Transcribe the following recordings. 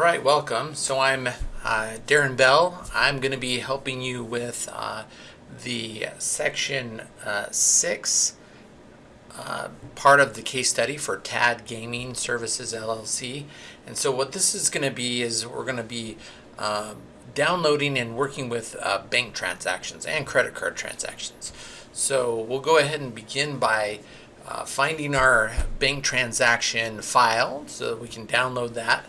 All right, welcome. So I'm uh, Darren Bell. I'm going to be helping you with uh, the section uh, six uh, part of the case study for TAD Gaming Services LLC. And so what this is going to be is we're going to be uh, downloading and working with uh, bank transactions and credit card transactions. So we'll go ahead and begin by finding our bank transaction file so that we can download that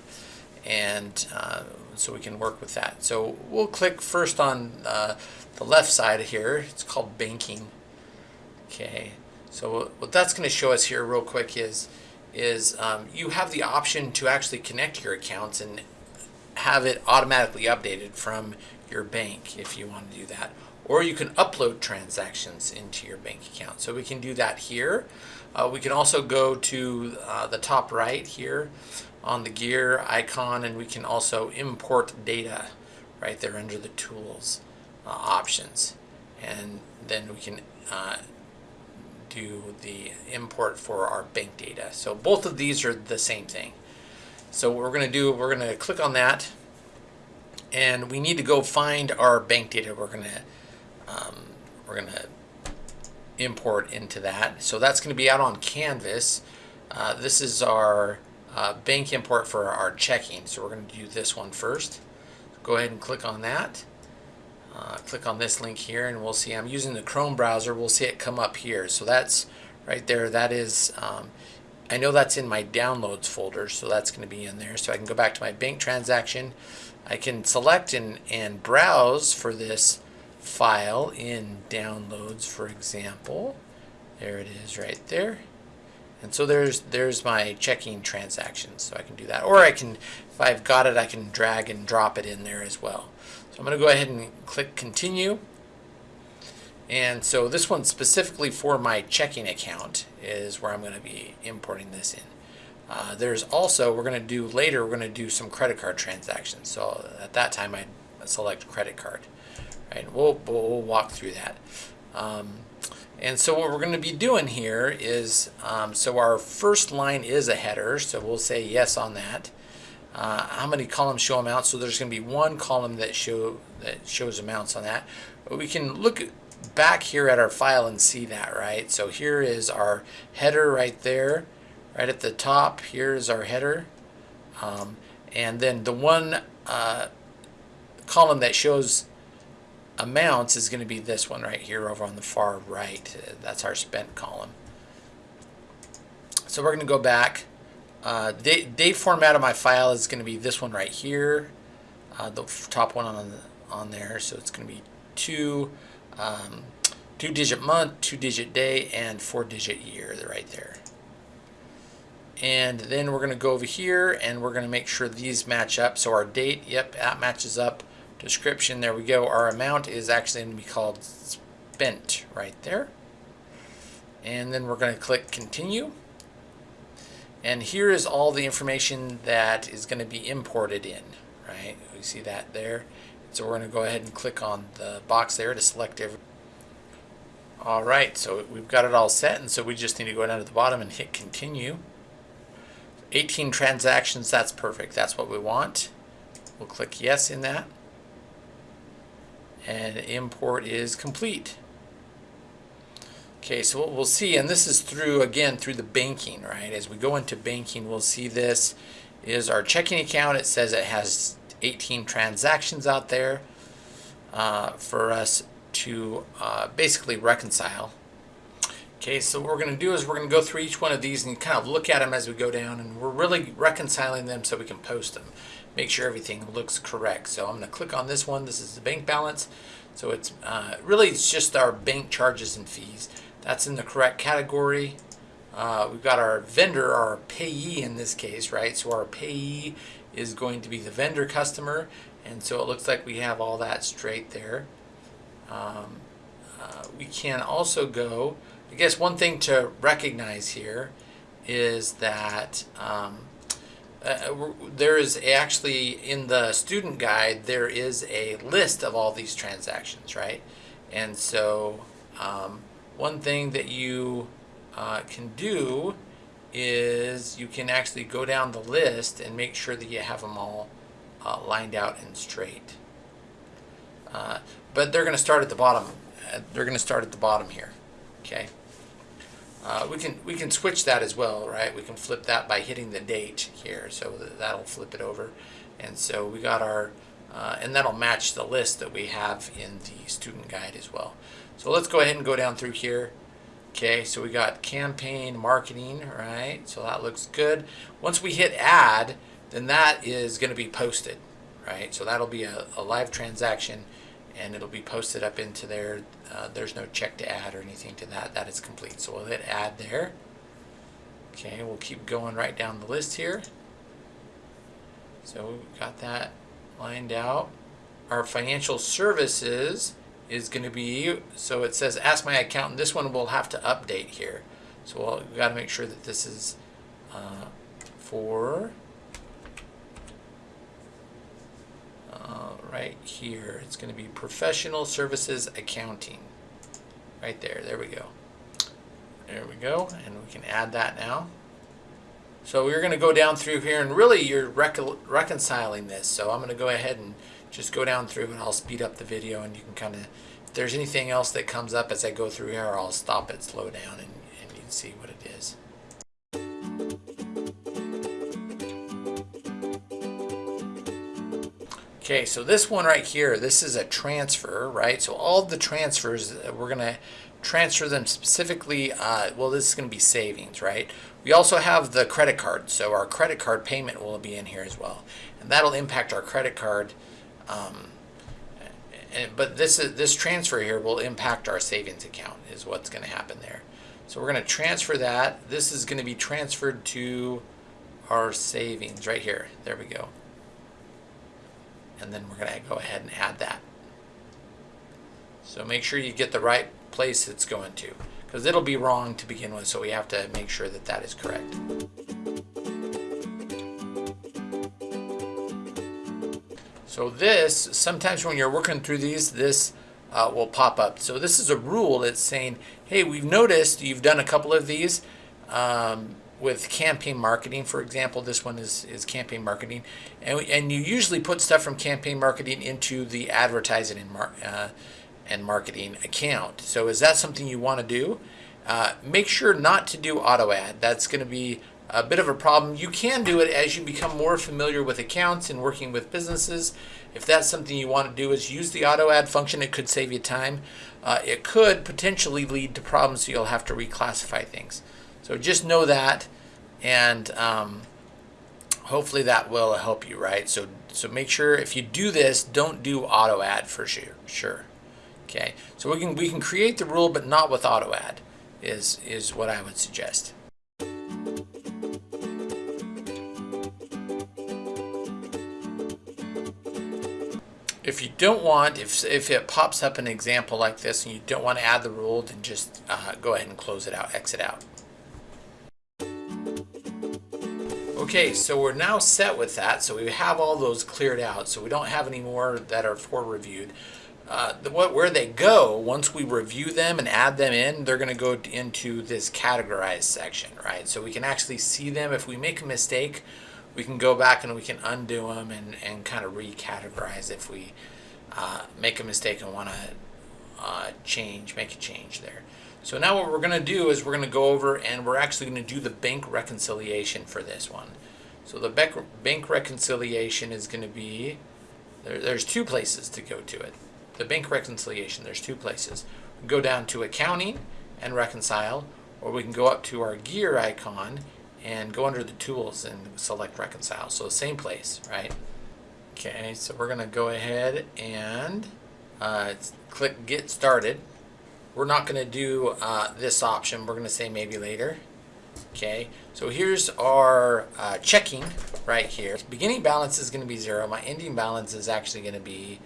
and uh, so we can work with that. So we'll click first on uh, the left side here. It's called banking. Okay, so what that's going to show us here real quick is is um, you have the option to actually connect your accounts and have it automatically updated from your bank if you want to do that. Or you can upload transactions into your bank account. So we can do that here. Uh, we can also go to uh, the top right here on the gear icon and we can also import data right there under the tools uh, options. And then we can uh, do the import for our bank data. So both of these are the same thing. So what we're going to do we're going to click on that and we need to go find our bank data we're going to um, we're going to import into that. So that's going to be out on canvas. Uh, this is our uh, bank import for our checking. So we're going to do this one first. Go ahead and click on that. Uh, click on this link here and we'll see I'm using the Chrome browser. We'll see it come up here. So that's right there. That is, um, I know that's in my downloads folder. So that's going to be in there. So I can go back to my bank transaction. I can select and, and browse for this file in downloads, for example. There it is right there. And so there's there's my checking transactions. So I can do that. Or I can, if I've got it, I can drag and drop it in there as well. So I'm going to go ahead and click continue. And so this one specifically for my checking account is where I'm going to be importing this in. Uh, there's also, we're going to do later, we're going to do some credit card transactions. So at that time I select credit card. Right, we'll, we'll walk through that. Um, and so what we're going to be doing here is, um, so our first line is a header, so we'll say yes on that. Uh, how many columns show amounts? So there's going to be one column that show that shows amounts on that. But we can look back here at our file and see that, right? So here is our header right there, right at the top. Here is our header. Um, and then the one uh, column that shows amounts is going to be this one right here over on the far right. That's our spent column. So we're going to go back. Uh, date, date format of my file is going to be this one right here, uh, the top one on on there. So it's going to be two, um, two digit month, two digit day, and four digit year right there. And then we're going to go over here and we're going to make sure these match up. So our date, yep, that matches up description, there we go. Our amount is actually going to be called spent right there. And then we're going to click continue. And here is all the information that is going to be imported in, right? We see that there. So we're going to go ahead and click on the box there to select every. All right, so we've got it all set, and so we just need to go down to the bottom and hit continue. 18 transactions, that's perfect. That's what we want. We'll click yes in that and import is complete. Okay, so what we'll see, and this is through, again, through the banking, right? As we go into banking, we'll see this is our checking account. It says it has 18 transactions out there uh, for us to uh, basically reconcile. Okay, so what we're going to do is we're going to go through each one of these and kind of look at them as we go down, and we're really reconciling them so we can post them make sure everything looks correct. So I'm going to click on this one. This is the bank balance. So it's uh, really it's just our bank charges and fees. That's in the correct category. Uh, we've got our vendor, our payee in this case, right? So our payee is going to be the vendor customer. And so it looks like we have all that straight there. Um, uh, we can also go, I guess one thing to recognize here is that um, uh, there is actually in the student guide there is a list of all these transactions right and so um, one thing that you uh, can do is you can actually go down the list and make sure that you have them all uh, lined out and straight. Uh, but they're going to start at the bottom. Uh, they're going to start at the bottom here. Okay. Uh, we can we can switch that as well, right? We can flip that by hitting the date here, so that'll flip it over. And so we got our, uh, and that'll match the list that we have in the student guide as well. So let's go ahead and go down through here. Okay, so we got campaign marketing, right? So that looks good. Once we hit add, then that is going to be posted, right? So that'll be a, a live transaction and it'll be posted up into there. Uh, there's no check to add or anything to that. That is complete. So we'll hit add there. Okay, we'll keep going right down the list here. So we've got that lined out. Our financial services is going to be, so it says ask my accountant. This one we'll have to update here. So we'll, we've got to make sure that this is uh, for uh, right here. It's going to be professional services accounting. Right there. There we go. There we go. And we can add that now. So we're going to go down through here and really you're reconciling this. So I'm going to go ahead and just go down through and I'll speed up the video and you can kind of, if there's anything else that comes up as I go through here, I'll stop it, slow down and, and you can see what it is. Okay, so this one right here, this is a transfer, right? So all the transfers, uh, we're going to transfer them specifically, uh, well, this is going to be savings, right? We also have the credit card, so our credit card payment will be in here as well. And that'll impact our credit card um, and, but this is, this transfer here will impact our savings account is what's going to happen there. So we're going to transfer that. This is going to be transferred to our savings right here. There we go. And then we're going to go ahead and add that. So make sure you get the right place it's going to because it'll be wrong to begin with. So we have to make sure that that is correct. So this, sometimes when you're working through these, this uh, will pop up. So this is a rule that's saying, hey, we've noticed you've done a couple of these um, with campaign marketing. For example, this one is, is campaign marketing. And, and you usually put stuff from campaign marketing into the advertising and, mar uh, and marketing account. So is that something you want to do? Uh, make sure not to do auto add. That's going to be a bit of a problem. You can do it as you become more familiar with accounts and working with businesses. If that's something you want to do is use the auto add function. It could save you time. Uh, it could potentially lead to problems so you'll have to reclassify things. So just know that and um, hopefully that will help you, right? So, so make sure if you do this, don't do auto add for sure. Sure. Okay. So we can, we can create the rule, but not with auto add is, is what I would suggest. if you don't want, if, if it pops up an example like this and you don't want to add the rule, then just uh, go ahead and close it out, exit out. Okay, so we're now set with that. So we have all those cleared out. So we don't have any more that are for reviewed. Uh, the, what, where they go, once we review them and add them in, they're going to go into this categorize section, right? So we can actually see them. If we make a mistake, we can go back and we can undo them and, and kind of recategorize if we uh, make a mistake and want to uh, change, make a change there. So now what we're going to do is we're going to go over and we're actually going to do the bank reconciliation for this one. So the bank, reconciliation is going to be, there, there's two places to go to it. The bank reconciliation, there's two places. Go down to accounting and reconcile, or we can go up to our gear icon and go under the tools and select reconcile. So the same place, right? Okay, so we're gonna go ahead and uh, click get started. We're not gonna do uh, this option. We're gonna say maybe later. Okay, so here's our uh, checking right here. Beginning balance is gonna be zero. My ending balance is actually gonna be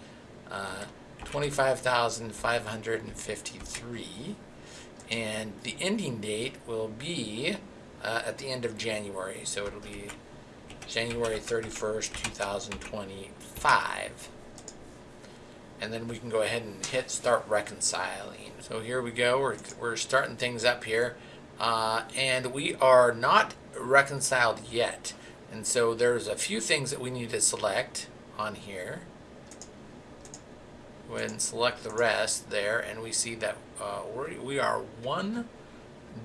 uh, 25,553 and the ending date will be uh, at the end of January. So it'll be January 31st, 2025. And then we can go ahead and hit start reconciling. So here we go. We're, we're starting things up here. Uh, and we are not reconciled yet. And so there's a few things that we need to select on here. Go ahead and select the rest there, and we see that uh, we are one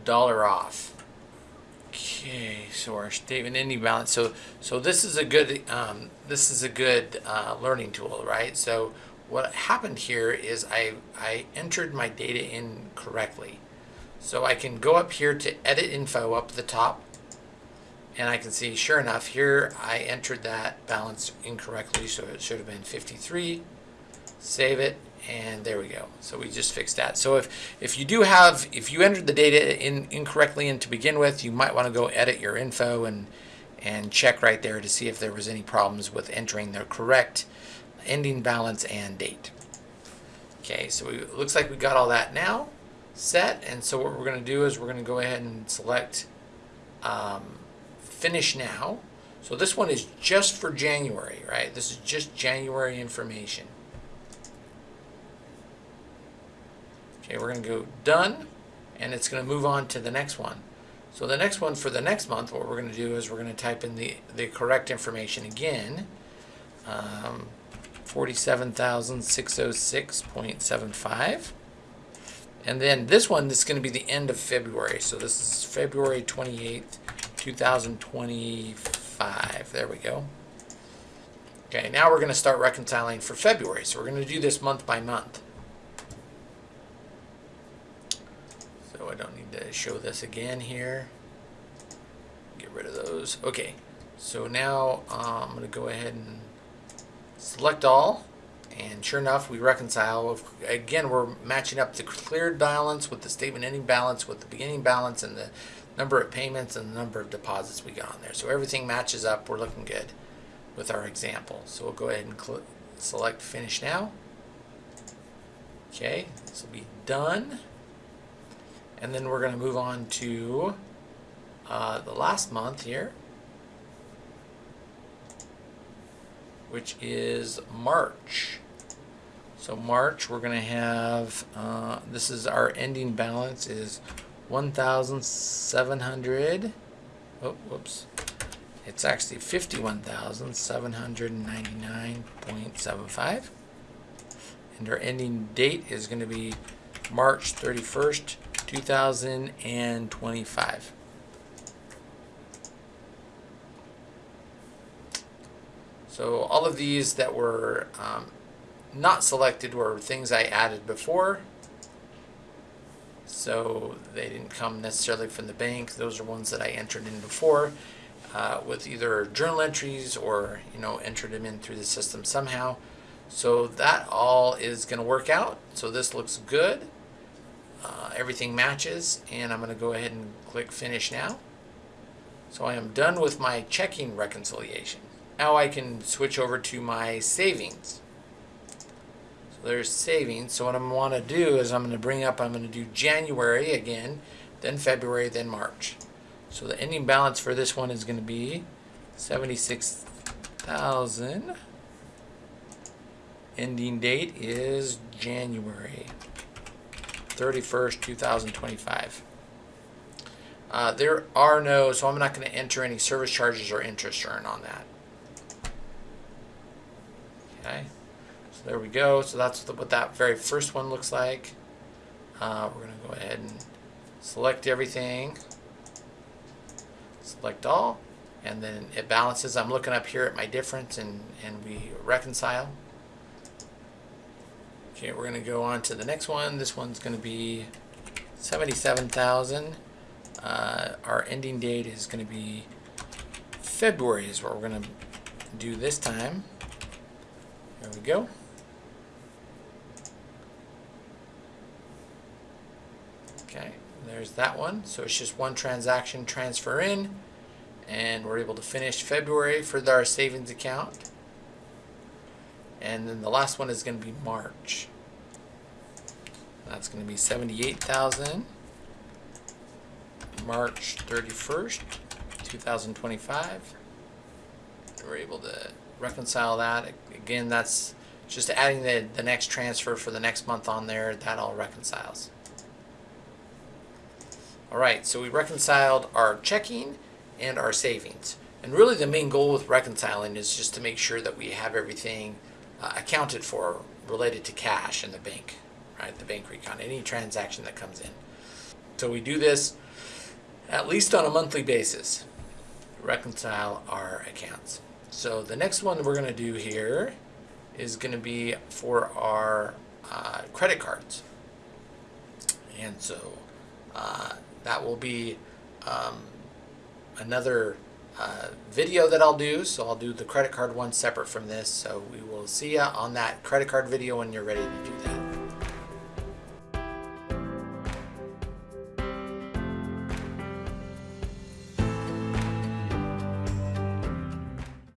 dollar off. Okay, so our statement ending balance. So, so this is a good um, this is a good uh, learning tool, right? So, what happened here is I I entered my data in correctly. So I can go up here to edit info up the top, and I can see sure enough here I entered that balance incorrectly, so it should have been 53. Save it, and there we go. So we just fixed that. So if, if you do have, if you entered the data in incorrectly and to begin with, you might want to go edit your info and, and check right there to see if there was any problems with entering the correct ending balance and date. Okay, so it looks like we got all that now set. And so what we're going to do is we're going to go ahead and select um, finish now. So this one is just for January, right? This is just January information. Okay, we're going to go done, and it's going to move on to the next one. So the next one for the next month, what we're going to do is we're going to type in the, the correct information again. Um, 47,606.75. And then this one, this is going to be the end of February. So this is February 28th, 2025. There we go. Okay, now we're going to start reconciling for February. So we're going to do this month by month. So I don't need to show this again here. Get rid of those. Okay, so now uh, I'm going to go ahead and select all. And sure enough, we reconcile. Again, we're matching up the cleared balance with the statement ending balance with the beginning balance and the number of payments and the number of deposits we got on there. So everything matches up. We're looking good with our example. So we'll go ahead and select finish now. Okay, this will be done. And then we're going to move on to uh, the last month here. Which is March. So March, we're going to have, uh, this is our ending balance is 1,700, oh, whoops, it's actually 51,799.75. And our ending date is going to be March 31st, 2025. So all of these that were um, not selected were things I added before. So they didn't come necessarily from the bank. Those are ones that I entered in before uh, with either journal entries or, you know, entered them in through the system somehow. So that all is going to work out. So this looks good. Uh, everything matches and I'm going to go ahead and click finish now. So I am done with my checking reconciliation. Now I can switch over to my savings. So there's savings. So what I'm want to do is I'm going to bring up, I'm going to do January again, then February, then March. So the ending balance for this one is going to be 76,000. Ending date is January 31st, 2025. Uh, there are no, so I'm not going to enter any service charges or interest earned on that. Okay, so there we go. So that's what that very first one looks like. Uh, we're going to go ahead and select everything. Select all. And then it balances. I'm looking up here at my difference and, and we reconcile. Okay, we're going to go on to the next one. This one's going to be 77,000. Uh, our ending date is going to be February is what we're going to do this time. There we go. Okay, there's that one. So it's just one transaction transfer in and we're able to finish February for our savings account. And then the last one is going to be March. That's going to be 78,000. March 31st, 2025. We're able to reconcile that. Again, that's just adding the, the next transfer for the next month on there. That all reconciles. All right, so we reconciled our checking and our savings. And really, the main goal with reconciling is just to make sure that we have everything uh, accounted for related to cash in the bank, right? The bank recon, any transaction that comes in. So we do this at least on a monthly basis, reconcile our accounts. So the next one we're going to do here is going to be for our uh, credit cards. And so uh, that will be um, another uh, video that I'll do. So I'll do the credit card one separate from this. So we will see you on that credit card video when you're ready to do that.